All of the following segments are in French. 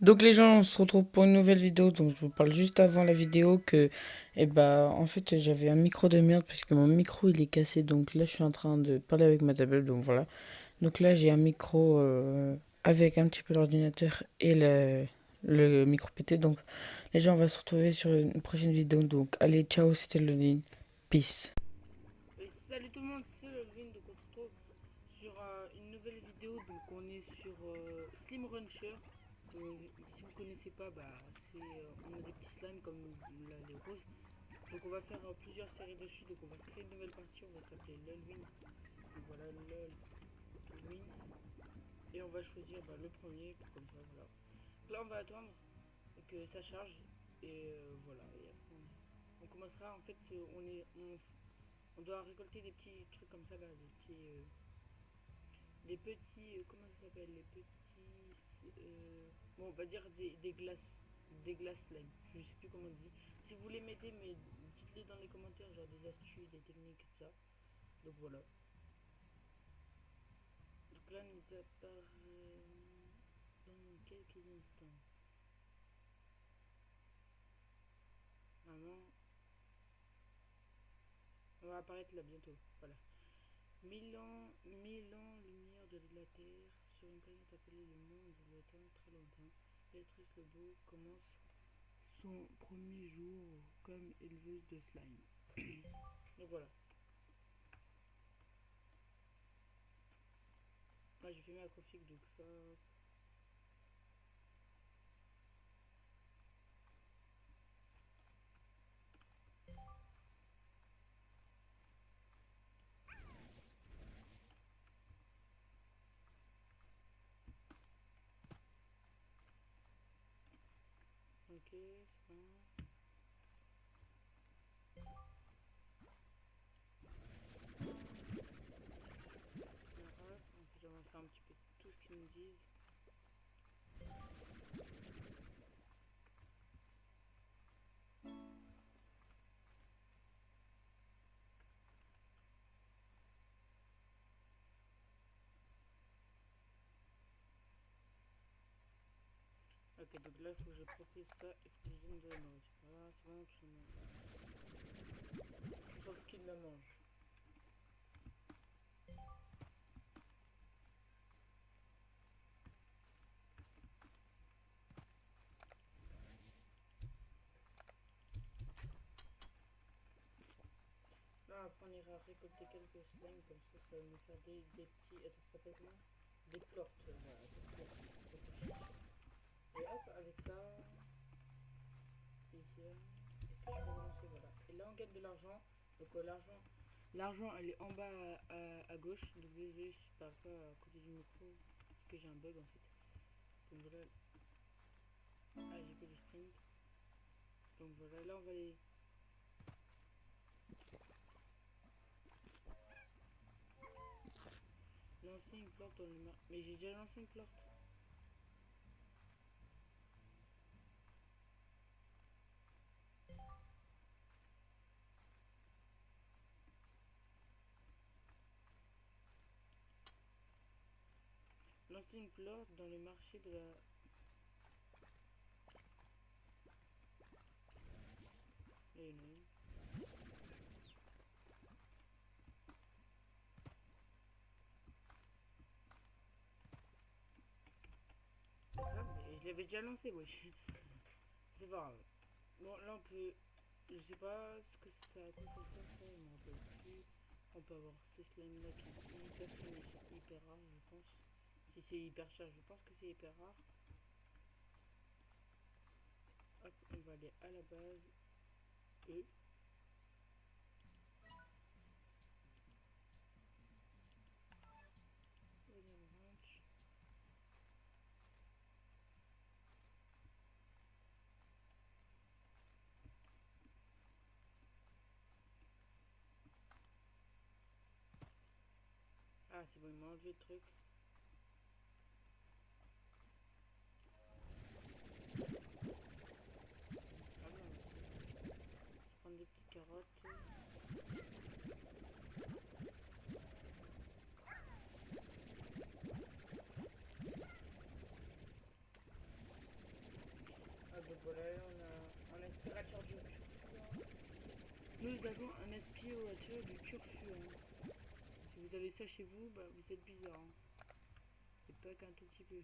Donc les gens, on se retrouve pour une nouvelle vidéo. Donc je vous parle juste avant la vidéo que, eh bah, en fait, j'avais un micro de merde puisque mon micro il est cassé. Donc là, je suis en train de parler avec ma tablette. Donc voilà. Donc là, j'ai un micro euh, avec un petit peu l'ordinateur et le, micro pété. Donc les gens, on va se retrouver sur une prochaine vidéo. Donc allez, ciao, c'était. Peace. salut tout le monde, c'est donc on se retrouve sur euh, une nouvelle vidéo. Donc on est sur euh, Slim. Euh, si vous connaissez pas, bah, c'est, euh, on a des petits slimes comme là, les roses. Donc on va faire euh, plusieurs séries dessus. Donc on va créer une nouvelle partie. On va s'appeler LOLwin. Donc voilà, LOLwin. Et on va choisir bah, le premier. Comme ça, voilà. là on va attendre que ça charge. Et voilà. Et après, on, commencera. En fait, on, est, on, doit récolter des petits trucs comme ça là. Des petits. des petits. comment ça s'appelle? Les petits euh, bon, on va dire des, glaces, des glaces slime. Je sais plus comment on dit. Si vous voulez m'aider, mais dites-les dans les commentaires, genre des astuces, des techniques, tout ça. Donc voilà. Donc là, nous apparaît dans quelques instants. Vraiment. On va apparaître là bientôt. Voilà. Mille ans, mille ans, lumière de la Terre sur une planète appelée le monde le temps très longtemps, Béatrice Lebeau commence son premier jour comme éleveuse de slime. Donc voilà. Moi j'ai fait ma config donc ça Ok, Ok, donc là, que je profite ça de la. Voilà, c'est la mange. Là, après, on ira récolter quelques slimes, comme ça, ça va nous faire des, petits. Des. Et hop, avec ça, ici, voilà. Et là, on gagne de l'argent. Donc euh, l'argent, l'argent, elle est en bas à, à, gauche. Donc désolé, je parle pas à côté du micro, parce que j'ai un bug en fait. Donc voilà. Ah, j'ai que le sprint. Donc voilà, là on va aller... Lancer une plante dans le... Mais j'ai déjà lancé une plante. Une plante dans le marché de la... Et non. Ah, mais je l'avais déjà lancé, wesh. C'est pas grave. Bon, là on peut... Je sais pas ce que ça a quoi ça fait, mais on peut avoir ce slime là qui est hyper hyper rare, je pense. C'est hyper cher, je pense que c'est hyper rare. Hop, on va aller à la base. E. Ah, c'est bon, il m'a le truc. Donc voilà, on a un aspirateur du turfu. Nous avons un aspirateur du turfu. Hein. Si vous avez ça chez vous, bah, vous êtes bizarre. Hein. C'est pas qu'un tout petit peu.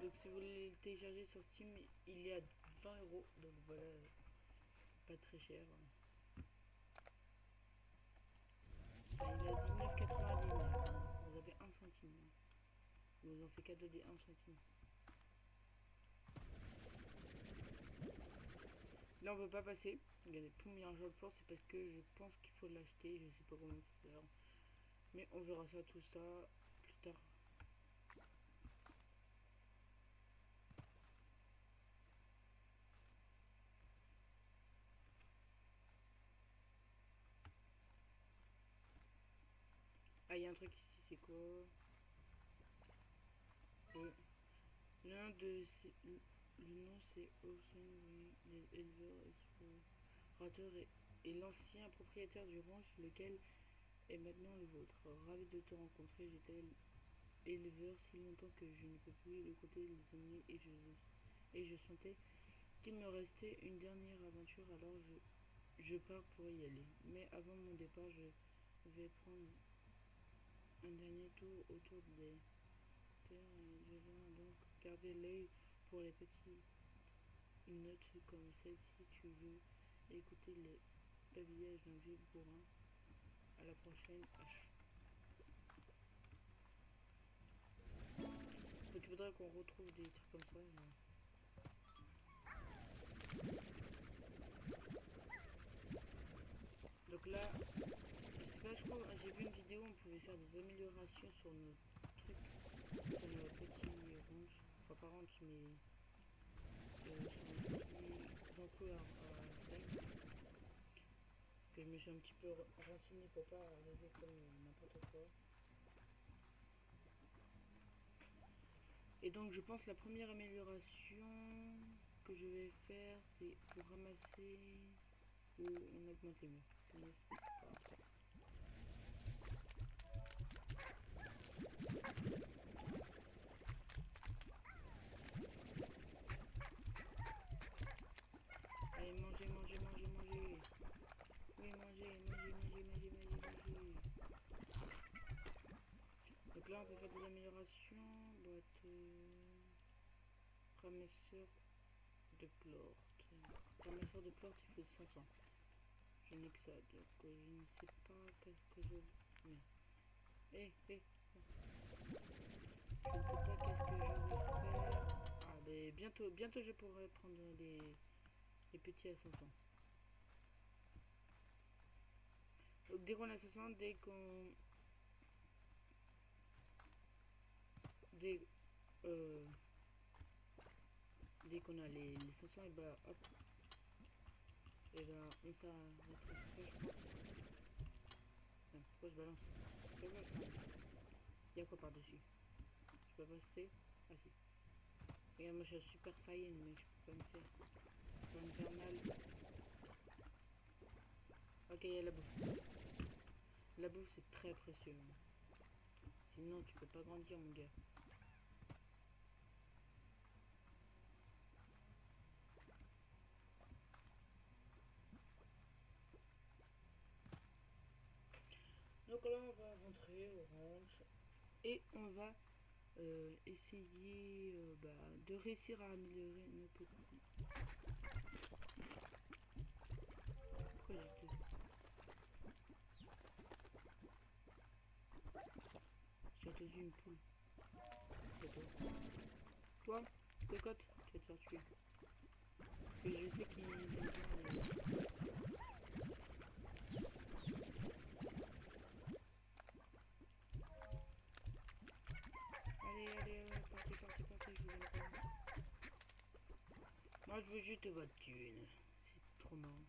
Donc si vous voulez le télécharger sur Steam, il est à 20 euros. Donc voilà, pas très cher. Enfin, il est à 19,99. Vous avez 1 centime. Vous en fait cadeau des 1 centime. Là on veut pas passer. Regardez, pour mis un jeu de force, c'est parce que je pense qu'il faut l'acheter. Je sais pas comment faire. Mais on verra ça tout ça plus tard. Ah, il y a un truc ici, c'est quoi? Le nom de le nom c'est Ocean éleveur et, l'ancien propriétaire du ranch, lequel est maintenant le vôtre. Ravi de te rencontrer, j'étais éleveur si longtemps que je ne peux plus de côté et je, et je sentais qu'il me restait une dernière aventure, alors je, je pars pour y aller. Mais avant mon départ, je vais prendre un dernier tour autour des terres vais donc garder l'œil pour les petits notes comme celle-ci. Tu veux écouter les babillages d'un vieux bourrin? À la prochaine H. Donc qu'on retrouve des trucs comme ça là, j'ai vu une vidéo où on pouvait faire des améliorations sur nos trucs, sur nos petits ronges, enfin pas ronges, mais euh, sur à, à Que je me suis un petit peu renseigné pour pas arriver comme n'importe quoi. Et donc je pense la première amélioration que je vais faire c'est ramasser ou on augmente les murs. Allez, mangez, mangez, mangez, mangez. Oui, mangez, mangez, mangez, mangez, mangez, mangez. Donc là, on peut faire des améliorations. Boîte. Euh, ramasseur de porte. Ramasseur de porte, il faut 500. Je n'ai que ça, donc je ne sais pas qu'est-ce que je... Je ne sais bientôt, bientôt je pourrai prendre les, les petits assassins. Donc dès qu'on a 60, dès qu'on... Dès... Euh, dès qu'on a les, les 500, et bah hop. Et bah on balance Il y a quoi par-dessus? Peux Ah si. Regarde, moi je suis super saiyan, mais je peux pas me faire. Je peux me faire mal. Ok, il y a la bouffe. La bouffe c'est très précieux. Sinon tu peux pas grandir mon gars. Donc là, on va rentrer ranch et on va euh, essayer euh, bah, de réussir à améliorer notre... Pourquoi j'ai entendu une poule. Toi, cocotte, tu vas te faire tuer. Parce que je sais qu'il Moi, je veux juste votre thune. C'est trop marrant.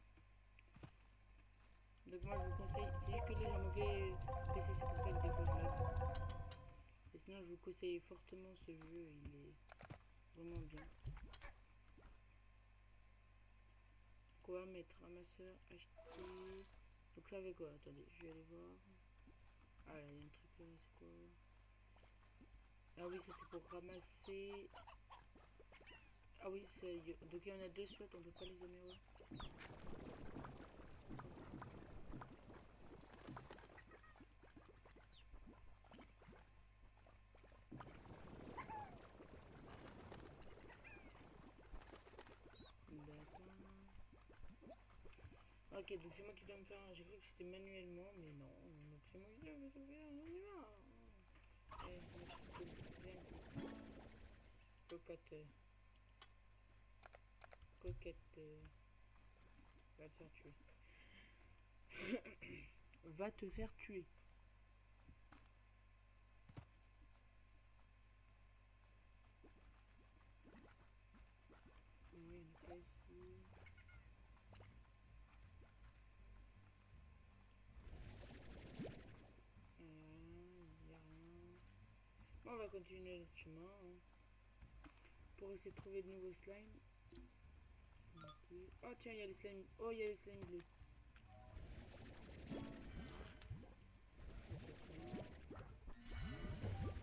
Donc moi, je vous conseille, c'est juste que là, j'ai PC, c'est pour ça que je Et sinon, je vous conseille fortement ce jeu, il est Vraiment bien. Quoi mettre ramasseur, acheter? Donc là avec quoi? Attendez, je vais aller voir. Ah, il y a un truc là, c'est quoi? Ah oui, ça c'est pour ramasser. Ah oui, c'est. Donc il y en a deux slots, on peut pas les améliorer. Ok, donc c'est moi qui dois me faire. J'ai cru que c'était manuellement, mais non. Donc c'est moi qui dois me faire. On y va. Allez, Cocotte. Coquette. Va te faire tuer. Va te faire tuer. Ici. on va continuer notre chemin. Hein. Pour essayer de trouver de nouveaux slimes. Oh tiens, il y a les slimes. Oh, il y a les slimes bleus.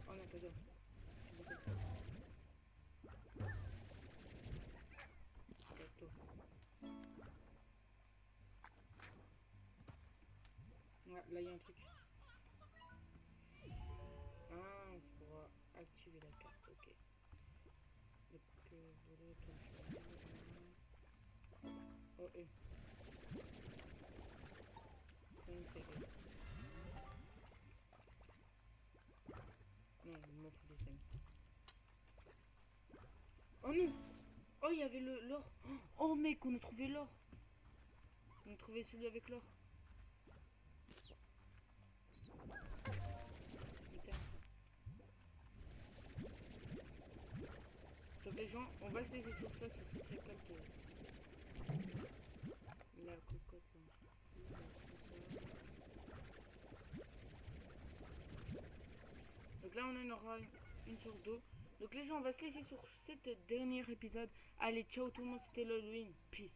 Oh non, pas ça. Ouais, là il y a un truc. Oh. Non, je m'en fous des 5. Oh il y avait l'or. Oh, mec, on a trouvé l'or. On a trouvé celui avec l'or. Donc les gens, on va se laisser sur ça, sur cette récolte. Donc là on en aura une, sur deux. Donc les gens, on va se laisser sur cet dernier épisode. Allez, ciao tout le monde, c'était l'Halloween. Peace.